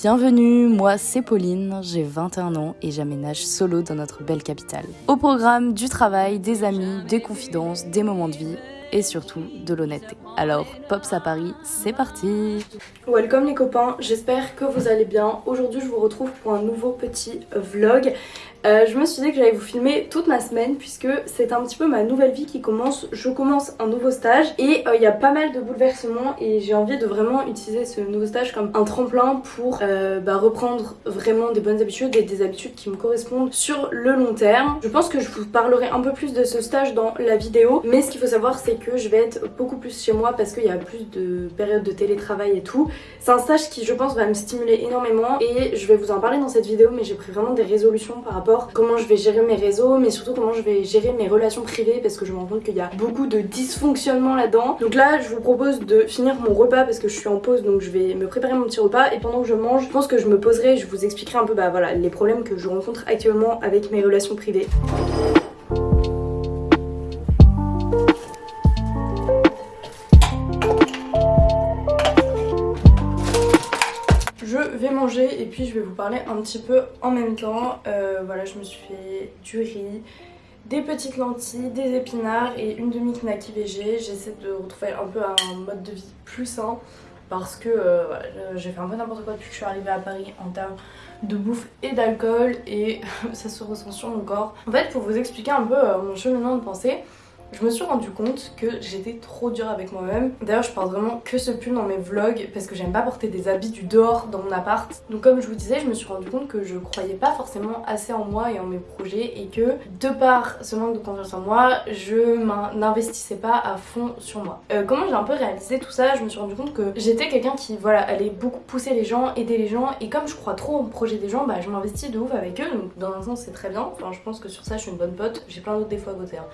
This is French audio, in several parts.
Bienvenue, moi c'est Pauline, j'ai 21 ans et j'aménage solo dans notre belle capitale. Au programme du travail, des amis, des confidences, des moments de vie et surtout de l'honnêteté. Alors, Pops à Paris, c'est parti Welcome les copains, j'espère que vous allez bien. Aujourd'hui je vous retrouve pour un nouveau petit vlog. Euh, je me suis dit que j'allais vous filmer toute ma semaine puisque c'est un petit peu ma nouvelle vie qui commence. Je commence un nouveau stage et euh, il y a pas mal de bouleversements et j'ai envie de vraiment utiliser ce nouveau stage comme un tremplin pour euh, bah, reprendre vraiment des bonnes habitudes et des habitudes qui me correspondent sur le long terme. Je pense que je vous parlerai un peu plus de ce stage dans la vidéo mais ce qu'il faut savoir c'est que je vais être beaucoup plus chez moi parce qu'il y a plus de périodes de télétravail et tout. C'est un stage qui je pense va me stimuler énormément et je vais vous en parler dans cette vidéo mais j'ai pris vraiment des résolutions par rapport comment je vais gérer mes réseaux, mais surtout comment je vais gérer mes relations privées parce que je me rends compte qu'il y a beaucoup de dysfonctionnement là-dedans. Donc là, je vous propose de finir mon repas parce que je suis en pause, donc je vais me préparer mon petit repas et pendant que je mange, je pense que je me poserai, je vous expliquerai un peu bah voilà les problèmes que je rencontre actuellement avec mes relations privées. Et puis je vais vous parler un petit peu en même temps. Euh, voilà, je me suis fait du riz, des petites lentilles, des épinards et une demi knacki VG. J'essaie de retrouver un peu un mode de vie plus sain parce que euh, j'ai fait un peu n'importe quoi depuis que je suis arrivée à Paris en termes de bouffe et d'alcool et ça se ressent sur mon corps. En fait, pour vous expliquer un peu euh, mon cheminement de pensée, je me suis rendu compte que j'étais trop dure avec moi-même. D'ailleurs je porte vraiment que ce pull dans mes vlogs parce que j'aime pas porter des habits du dehors dans mon appart. Donc comme je vous disais, je me suis rendu compte que je croyais pas forcément assez en moi et en mes projets et que de par ce manque de confiance en moi, je n'investissais pas à fond sur moi. Euh, comment j'ai un peu réalisé tout ça? Je me suis rendu compte que j'étais quelqu'un qui voilà allait beaucoup pousser les gens, aider les gens et comme je crois trop au projet des gens, bah je m'investis de ouf avec eux donc dans un sens c'est très bien. Enfin je pense que sur ça je suis une bonne pote, j'ai plein d'autres défauts à côté. Hein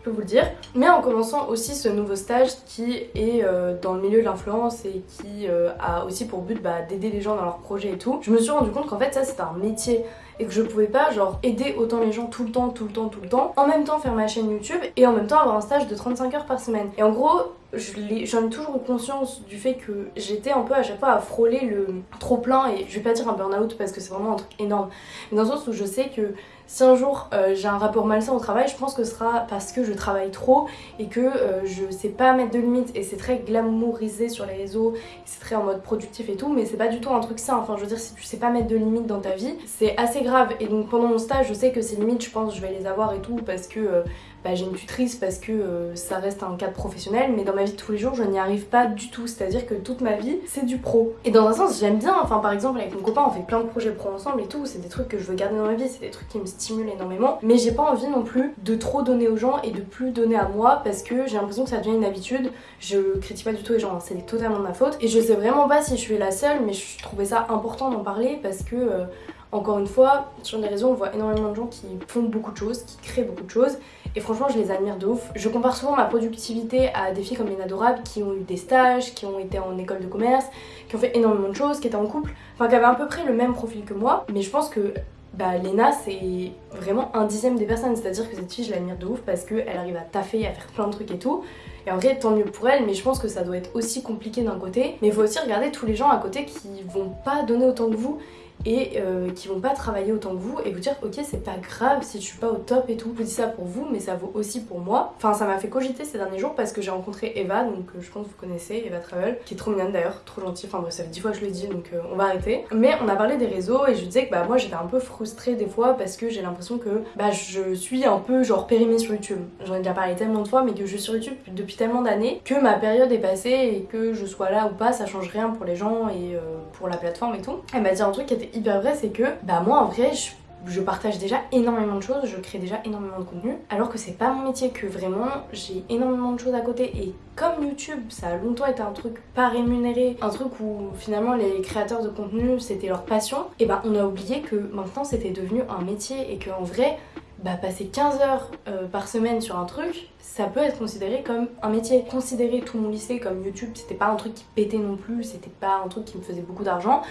je peux vous le dire. Mais en commençant aussi ce nouveau stage qui est euh, dans le milieu de l'influence et qui euh, a aussi pour but bah, d'aider les gens dans leurs projets et tout, je me suis rendu compte qu'en fait ça c'est un métier et que je pouvais pas genre aider autant les gens tout le temps, tout le temps, tout le temps, en même temps faire ma chaîne YouTube et en même temps avoir un stage de 35 heures par semaine. Et en gros, j'en ai, toujours conscience du fait que j'étais un peu à chaque fois à frôler le trop plein et je vais pas dire un burn-out parce que c'est vraiment un truc énorme, mais dans le sens où je sais que si un jour euh, j'ai un rapport malsain au travail, je pense que ce sera parce que je travaille trop et que euh, je sais pas mettre de limites et c'est très glamourisé sur les réseaux, c'est très en mode productif et tout, mais c'est pas du tout un truc sain. Enfin, je veux dire, si tu sais pas mettre de limites dans ta vie, c'est assez grave. Et donc pendant mon stage, je sais que ces limites, je pense, je vais les avoir et tout parce que euh, bah, j'ai une tutrice parce que euh, ça reste un cadre professionnel mais dans ma vie de tous les jours je n'y arrive pas du tout. C'est à dire que toute ma vie c'est du pro. Et dans un sens j'aime bien enfin par exemple avec mon copain on fait plein de projets pro ensemble et tout. C'est des trucs que je veux garder dans ma vie c'est des trucs qui me stimulent énormément. Mais j'ai pas envie non plus de trop donner aux gens et de plus donner à moi parce que j'ai l'impression que ça devient une habitude. Je critique pas du tout les gens hein, c'est totalement de ma faute. Et je sais vraiment pas si je suis la seule mais je trouvais ça important d'en parler parce que euh, encore une fois, sur les réseaux, on voit énormément de gens qui font beaucoup de choses, qui créent beaucoup de choses. Et franchement, je les admire de ouf. Je compare souvent ma productivité à des filles comme les Adorable qui ont eu des stages, qui ont été en école de commerce, qui ont fait énormément de choses, qui étaient en couple, enfin qui avaient à peu près le même profil que moi. Mais je pense que bah, Lena c'est vraiment un dixième des personnes, c'est-à-dire que cette fille je l'admire de ouf parce qu'elle arrive à taffer, à faire plein de trucs et tout. Et en vrai tant mieux pour elle, mais je pense que ça doit être aussi compliqué d'un côté. Mais il faut aussi regarder tous les gens à côté qui vont pas donner autant que vous et euh, qui vont pas travailler autant que vous et vous dire ok c'est pas grave si je suis pas au top et tout. Je dis ça pour vous mais ça vaut aussi pour moi. Enfin ça m'a fait cogiter ces derniers jours parce que j'ai rencontré Eva donc euh, je pense que vous connaissez Eva Travel qui est trop mignonne d'ailleurs, trop gentille. Enfin bref ça fait 10 fois que je le dis donc euh, on va arrêter. Mais on a parlé des réseaux et je disais que bah moi j'étais un peu frustrée des fois parce que j'ai l'impression que bah je suis un peu genre périmée sur YouTube. J'en ai déjà parlé tellement de fois mais que je suis sur YouTube depuis tellement d'années que ma période est passée et que je sois là ou pas ça change rien pour les gens et pour la plateforme et tout. Elle m'a dit un truc qui était hyper vrai, c'est que bah moi en vrai je partage déjà énormément de choses, je crée déjà énormément de contenu alors que c'est pas mon métier, que vraiment j'ai énormément de choses à côté et comme YouTube ça a longtemps été un truc pas rémunéré, un truc où finalement les créateurs de contenu c'était leur passion et bah on a oublié que maintenant c'était devenu un métier et qu'en vrai bah passer 15 heures euh, par semaine sur un truc, ça peut être considéré comme un métier. Considérer tout mon lycée comme YouTube, c'était pas un truc qui pétait non plus, c'était pas un truc qui me faisait beaucoup d'argent.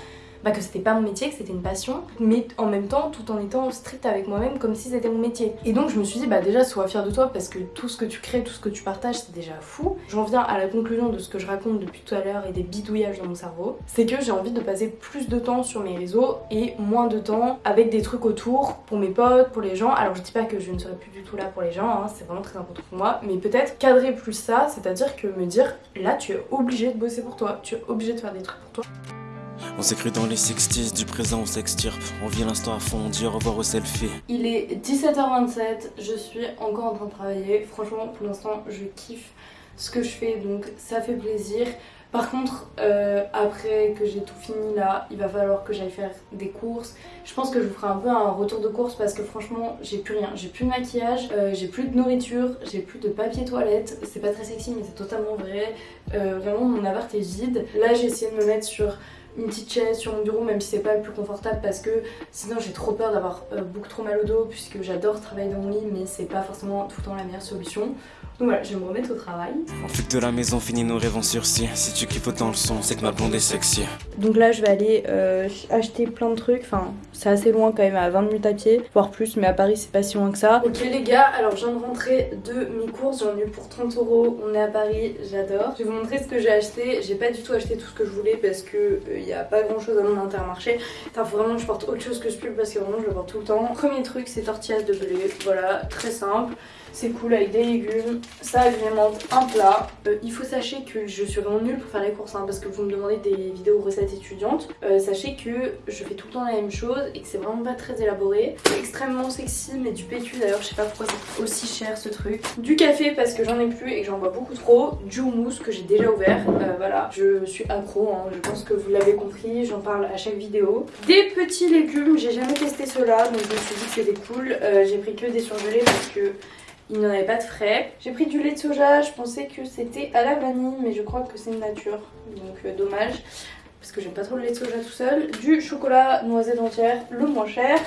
Bah, que c'était pas mon métier, que c'était une passion, mais en même temps tout en étant strict avec moi-même comme si c'était mon métier. Et donc je me suis dit bah déjà sois fière de toi parce que tout ce que tu crées, tout ce que tu partages c'est déjà fou. J'en viens à la conclusion de ce que je raconte depuis tout à l'heure et des bidouillages dans mon cerveau, c'est que j'ai envie de passer plus de temps sur mes réseaux et moins de temps avec des trucs autour pour mes potes, pour les gens. Alors je dis pas que je ne serai plus du tout là pour les gens, hein, c'est vraiment très important pour moi, mais peut-être cadrer plus ça, c'est-à-dire que me dire là tu es obligé de bosser pour toi, tu es obligé de faire des trucs pour toi. On s'écrit dans les 60s, du présent on s'extirpe. On vit l'instant à fond, on dit au revoir au selfie. Il est 17h27, je suis encore en train de travailler. Franchement, pour l'instant, je kiffe ce que je fais, donc ça fait plaisir. Par contre, euh, après que j'ai tout fini là, il va falloir que j'aille faire des courses. Je pense que je vous ferai un peu un retour de course parce que franchement, j'ai plus rien. J'ai plus de maquillage, euh, j'ai plus de nourriture, j'ai plus de papier toilette. C'est pas très sexy, mais c'est totalement vrai. Euh, vraiment, mon appart est vide. Là, j'ai essayé de me mettre sur une petite chaise sur mon bureau même si c'est pas le plus confortable parce que sinon j'ai trop peur d'avoir beaucoup trop mal au dos puisque j'adore travailler dans mon lit mais c'est pas forcément tout le temps la meilleure solution donc voilà, je vais me remettre au travail. On fait de la maison, fini nos rêves en sursis. Si tu kiffes autant le son, c'est que ma blonde est sexy. Donc là, je vais aller euh, acheter plein de trucs. Enfin, c'est assez loin quand même, à 20 minutes à pied, voire plus, mais à Paris, c'est pas si loin que ça. Ok les gars, alors je viens de rentrer de mes courses. J'en ai eu pour 30 euros. On est à Paris, j'adore. Je vais vous montrer ce que j'ai acheté. J'ai pas du tout acheté tout ce que je voulais parce que il euh, y a pas grand chose à mon intermarché. Enfin, faut vraiment je porte autre chose que ce pull parce que vraiment je le porte tout le temps. Premier truc, c'est tortillas de blé. Voilà, très simple. C'est cool avec des légumes, ça agrémente un plat. Euh, il faut sachez que je suis vraiment nulle pour faire les courses hein, parce que vous me demandez des vidéos recettes étudiantes. Euh, sachez que je fais tout le temps la même chose et que c'est vraiment pas très élaboré. Extrêmement sexy mais du PQ d'ailleurs, je sais pas pourquoi c'est aussi cher ce truc. Du café parce que j'en ai plus et que j'en bois beaucoup trop. Du houmous que j'ai déjà ouvert. Euh, voilà, je suis accro, hein. je pense que vous l'avez compris, j'en parle à chaque vidéo. Des petits légumes, j'ai jamais testé cela donc je me suis dit que c'était cool. j'ai pris que des surgelés parce que il n'y en avait pas de frais. J'ai pris du lait de soja, je pensais que c'était à la vanille, mais je crois que c'est nature, donc euh, dommage. Parce que j'aime pas trop le lait de soja tout seul. Du chocolat noisette entière, le moins cher.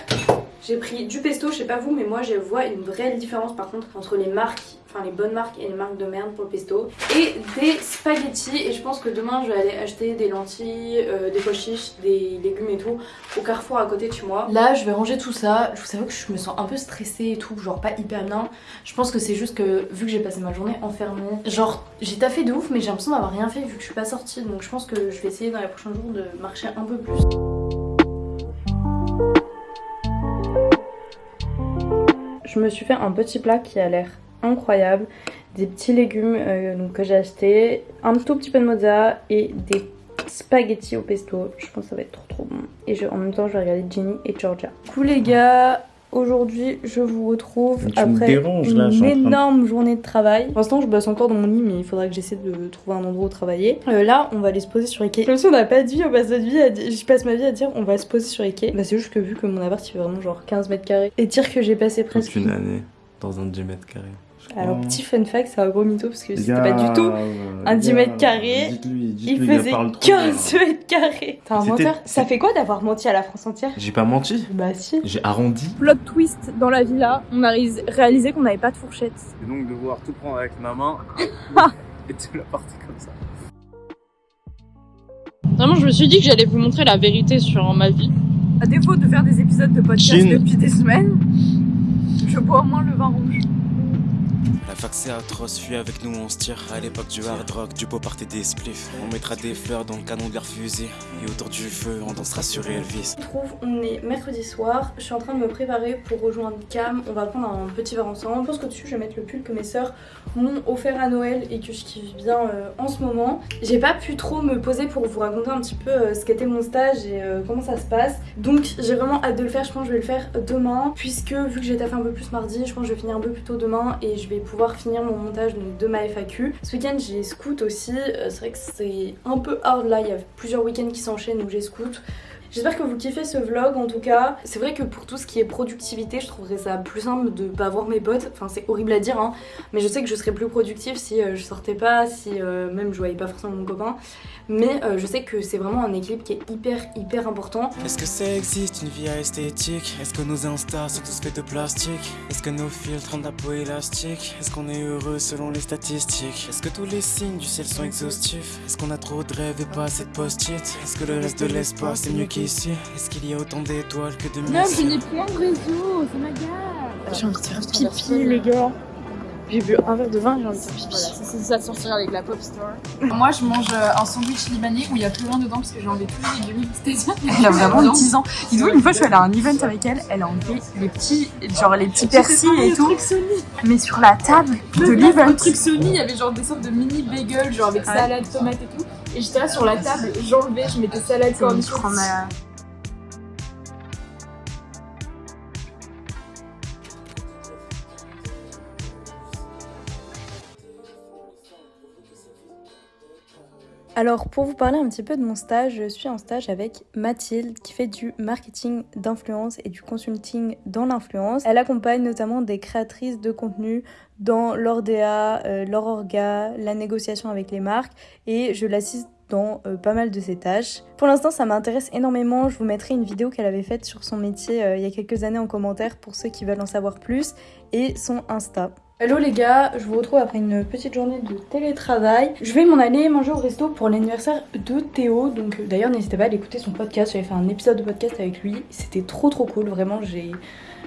J'ai pris du pesto, je sais pas vous, mais moi je vois une vraie différence par contre entre les marques enfin les bonnes marques et les marques de merde pour le pesto. Et des spaghettis et je pense que demain je vais aller acheter des lentilles, euh, des pois chiches, des légumes et tout au carrefour à côté de chez moi. Là je vais ranger tout ça, je vous savez que je me sens un peu stressée et tout, genre pas hyper bien. Je pense que c'est juste que vu que j'ai passé ma journée enfermée, genre j'ai taffé de ouf mais j'ai l'impression d'avoir rien fait vu que je suis pas sortie donc je pense que je vais essayer dans les prochains jours de marcher un peu plus. Je me suis fait un petit plat qui a l'air incroyable. Des petits légumes euh, donc, que j'ai acheté, un tout petit peu de mozza et des spaghettis au pesto. Je pense que ça va être trop trop bon. Et je, en même temps, je vais regarder Ginny et Georgia. Coucou les gars, Aujourd'hui, je vous retrouve après une énorme journée de travail. Pour l'instant, je bosse encore dans mon lit, mais il faudra que j'essaie de trouver un endroit où travailler. Euh, là, on va aller se poser sur Ikea. Comme si on n'a pas de vie, on passe notre vie à je passe ma vie à dire on va se poser sur Ikea. Bah, c'est juste que vu que mon appart il fait vraiment genre 15 mètres carrés et dire que j'ai passé presque une année dans un 10 mètres carrés. Alors petit fun fact, c'est un gros mytho parce que c'était pas du tout un 10 mètres carrés. il faisait 15 mètres carrés. T'es un menteur. Ça fait quoi d'avoir menti à la France entière J'ai pas menti. Bah si. J'ai arrondi. Plot twist dans la villa, on a réalisé qu'on n'avait pas de fourchette. Et donc devoir tout prendre avec ma main et te la partie comme ça. Vraiment, je me suis dit que j'allais vous montrer la vérité sur ma vie. À défaut de faire des épisodes de podcast depuis des semaines, je bois au moins le vin rouge. La fac c'est atroce, fuis avec nous on se tire À l'époque du hard rock, du beau party des spliffs. On mettra des fleurs dans le canon de leur fusil Et autour du feu, on dansera sur Elvis. Je trouve, on est mercredi soir Je suis en train de me préparer pour rejoindre Cam. On va prendre un petit verre ensemble. Je pense que dessus je vais mettre le pull que mes sœurs m'ont offert à Noël Et que je kiffe bien euh, en ce moment. J'ai pas pu trop me poser pour vous raconter un petit peu euh, ce qu'était mon stage Et euh, comment ça se passe. Donc j'ai vraiment hâte de le faire, je pense que je vais le faire demain Puisque vu que j'ai taffé un peu plus mardi Je pense que je vais finir un peu plus tôt demain Et je pouvoir finir mon montage de ma FAQ. Ce week-end j'ai scout aussi, euh, c'est vrai que c'est un peu hard là, il y a plusieurs week-ends qui s'enchaînent où j'ai scout. J'espère que vous kiffez ce vlog en tout cas. C'est vrai que pour tout ce qui est productivité, je trouverais ça plus simple de pas voir mes potes. Enfin c'est horrible à dire hein, mais je sais que je serais plus productive si euh, je sortais pas, si euh, même je voyais pas forcément mon copain. Mais euh, je sais que c'est vraiment un équilibre qui est hyper hyper important. Est-ce que ça existe une vie esthétique? Est-ce que nos instas sont tous faits de plastique? Est-ce que nos filtres ont la peau élastique? Est-ce qu'on est heureux selon les statistiques? Est-ce que tous les signes du ciel sont exhaustifs? Est-ce qu'on a trop de rêves et pas assez de post-it? Est-ce que le reste de l'espace est mieux Est-ce qu'il y a autant d'étoiles que de Non, missiles je n'ai point de réseau, ça m'agace. J'ai envie de faire pipi, les gars. J'ai bu un verre de vin, j'ai envie de pipi. Voilà, ça c'est ça de sortir avec la pop store. Moi, je mange euh, un sandwich libanais où il y a plus rien dedans parce que j'ai enlevé tous les légumes. Elle a vraiment 10 ans. Dis-donc, une fois, je suis allée à un event avec elle, elle a enlevé les petits, genre les petits persils et tout, mais sur la table de Le l'event. truc Sony, il y avait genre des sortes de mini bagels, genre avec salade, tomate et tout. Et j'étais là sur la table, j'enlevais, je mettais salade, cornichons. Alors pour vous parler un petit peu de mon stage, je suis en stage avec Mathilde qui fait du marketing d'influence et du consulting dans l'influence. Elle accompagne notamment des créatrices de contenu dans leur DA, leur orga, la négociation avec les marques et je l'assiste dans euh, pas mal de ses tâches. Pour l'instant ça m'intéresse énormément, je vous mettrai une vidéo qu'elle avait faite sur son métier euh, il y a quelques années en commentaire pour ceux qui veulent en savoir plus et son Insta. Hello les gars, je vous retrouve après une petite journée de télétravail. Je vais m'en aller manger au resto pour l'anniversaire de Théo. Donc euh, d'ailleurs n'hésitez pas à aller écouter son podcast. J'avais fait un épisode de podcast avec lui. C'était trop trop cool. Vraiment j'ai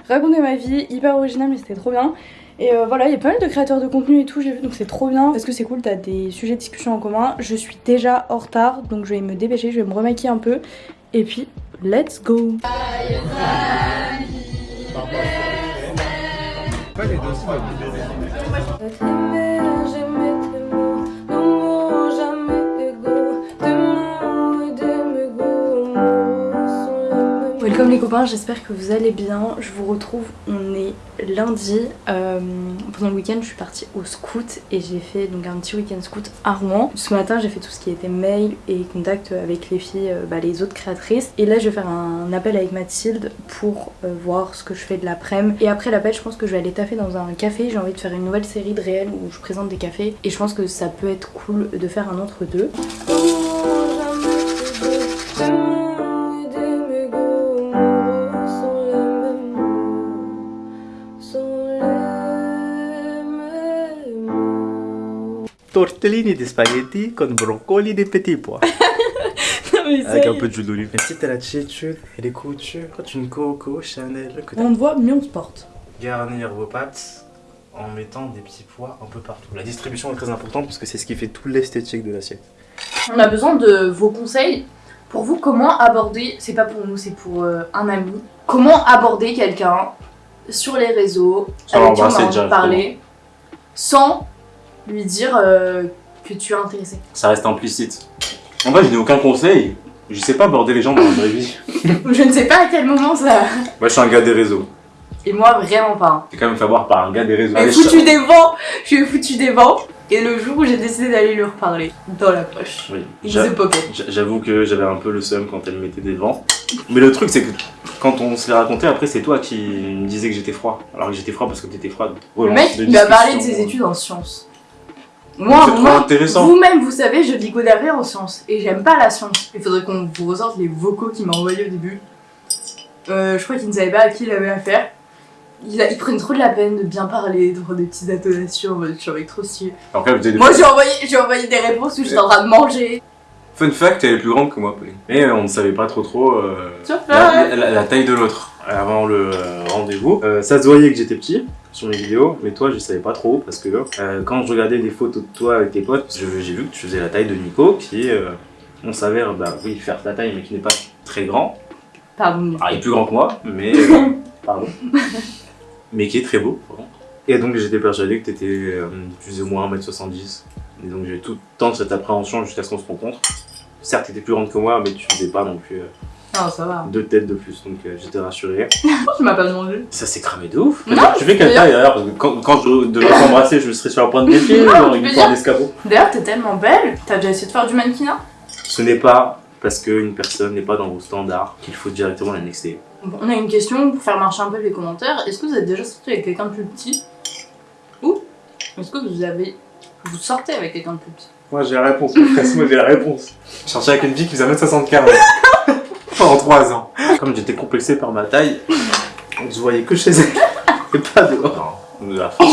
raconté ma vie, hyper original mais c'était trop bien. Et euh, voilà, il y a pas mal de créateurs de contenu et tout, j'ai vu, donc c'est trop bien. Parce que c'est cool, t'as des sujets de discussion en commun. Je suis déjà en retard, donc je vais me dépêcher, je vais me remaquiller un peu. Et puis, let's go Welcome les copains, j'espère que vous allez bien. Je vous retrouve, on lundi. Euh, pendant le week-end, je suis partie au scout et j'ai fait donc un petit week-end scout à Rouen. Ce matin, j'ai fait tout ce qui était mail et contact avec les filles, euh, bah, les autres créatrices. Et là, je vais faire un appel avec Mathilde pour euh, voir ce que je fais de l'après-midi. Et après l'appel, je pense que je vais aller taffer dans un café. J'ai envie de faire une nouvelle série de réels où je présente des cafés. Et je pense que ça peut être cool de faire un entre-deux. Tortellini di spaghetti con broccoli des petits pois. Avec un peu de jus d'olive. Mais si t'as l'attitude et les coutures, une Coco Chanel, que On te voit, mieux on se porte. garnir vos pâtes en mettant des petits pois un peu partout. La distribution est très importante parce que c'est ce qui fait tout l'esthétique de l'assiette. On a besoin de vos conseils. Pour vous, comment aborder, c'est pas pour nous, c'est pour euh, un ami, comment aborder quelqu'un sur les réseaux Sans avec qui on a envie de parler sans lui dire euh, que tu es intéressé. Ça reste implicite. En vrai, je n'ai aucun conseil. Je sais pas aborder les gens dans la vraie vie. Je ne sais pas à quel moment ça. Moi, je suis un gars des réseaux. Et moi, vraiment pas. J'ai quand même fait voir par un gars des réseaux. Suis foutu des vents, je suis foutu des vents. Et le jour où j'ai décidé d'aller lui reparler, dans la poche. Oui. J'avoue que j'avais un peu le seum quand elle mettait des vents. Mais le truc, c'est que quand on se les racontait, après, c'est toi qui me disais que j'étais froid. Alors que j'étais froid parce que t'étais froide. Le mec, il m'a parlé de ses études en sciences. Moi, c'est trop moi, intéressant. vous-même, vous savez, je dis rien en sciences. Et j'aime pas la science. Il faudrait qu'on vous ressorte les vocaux qu'il m'a envoyés au début. Euh, je crois qu'il ne savait pas à qui il avait affaire. Il, a, il prenait trop de la peine de bien parler, de prendre des petites intonations, je suis avec trop stylé. Moi, j'ai envoyé, j'ai envoyé des réponses où j'étais en train de manger. Fun fact, elle est plus grande que moi, Pauline. Et euh, on ne savait pas trop trop euh, la, la- la taille de l'autre avant le euh, rendez-vous. Euh, ça se voyait que j'étais petit sur mes vidéos, mais toi je savais pas trop parce que euh, quand je regardais des photos de toi avec tes potes, j'ai vu que tu faisais la taille de Nico qui, euh, on s'avère, bah oui, faire ta taille mais qui n'est pas très grand. Pardon. Ah, il est plus grand que moi, mais. euh, pardon. mais qui est très beau, par contre. Et donc j'étais persuadé que tu étais plus ou moins 1m70. Et donc j'ai tout le temps cette appréhension jusqu'à ce qu'on se rencontre. Certes, tu étais plus grande que moi, mais tu faisais pas non plus Non, ça va. deux têtes de plus, donc euh, j'étais rassuré. Tu m'as pas demandé. Ça s'est cramé de ouf. Non, tu fais quelle taille d'ailleurs Parce que quand, quand je devrais t'embrasser, je serais sur la pointe des pieds, Non, genre une dire- d'escabeau. D'ailleurs, t'es tellement belle. T'as déjà essayé de faire du mannequinat? Ce n'est pas parce qu'une personne n'est pas dans vos standards qu'il faut directement la nexter. Bon, On a une question pour faire marcher un peu les commentaires. Est-ce que vous êtes déjà sorti avec quelqu'un de plus petit? Ou est-ce que vous avez. Vous sortez avec quelqu'un de plus petit? Moi j'ai la réponse, moi j'ai la réponse. Je sortais avec une fille qui faisait 1m75 pendant 3 ans. Comme j'étais complexé par ma taille, on se voyait que chez elle et pas dehors. Non.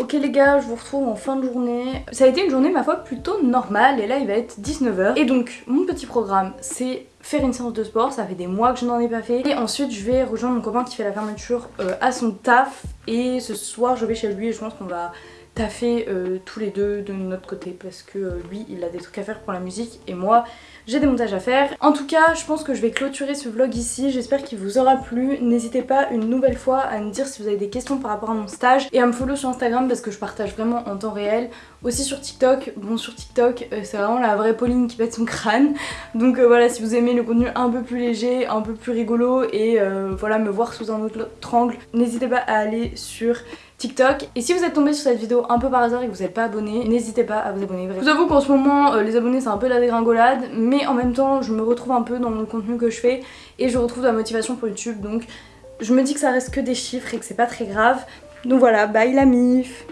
Ok, les gars, je vous retrouve en fin de journée. Ça a été une journée ma foi plutôt normale et là il va être 19h. Et donc mon petit programme c'est faire une séance de sport, ça fait des mois que je n'en ai pas fait. Et ensuite je vais rejoindre mon copain qui fait la fermeture euh, à son taf et ce soir je vais chez lui et je pense qu'on va taffer euh, tous les deux de notre côté parce que euh, lui il a des trucs à faire pour la musique et moi j'ai des montages à faire. En tout cas, je pense que je vais clôturer ce vlog ici. J'espère qu'il vous aura plu. N'hésitez pas une nouvelle fois à me dire si vous avez des questions par rapport à mon stage et à me follow sur Instagram parce que je partage vraiment en temps réel. Aussi sur TikTok. Bon, sur TikTok, euh, c'est vraiment la vraie Pauline qui pète son crâne. Donc euh, voilà, si vous aimez le contenu un peu plus léger, un peu plus rigolo et voilà, me voir sous un autre angle, n'hésitez pas à aller sur TikTok. Et si vous êtes tombé sur cette vidéo un peu par hasard et que vous n'êtes pas abonné, n'hésitez pas à vous abonner. Je vous avoue qu'en ce moment, les abonnés c'est un peu la dégringolade, mais en même temps, je me retrouve un peu dans le contenu que je fais et je retrouve de la motivation pour YouTube. Donc je me dis que ça reste que des chiffres et que c'est pas très grave. Donc voilà, bye la mif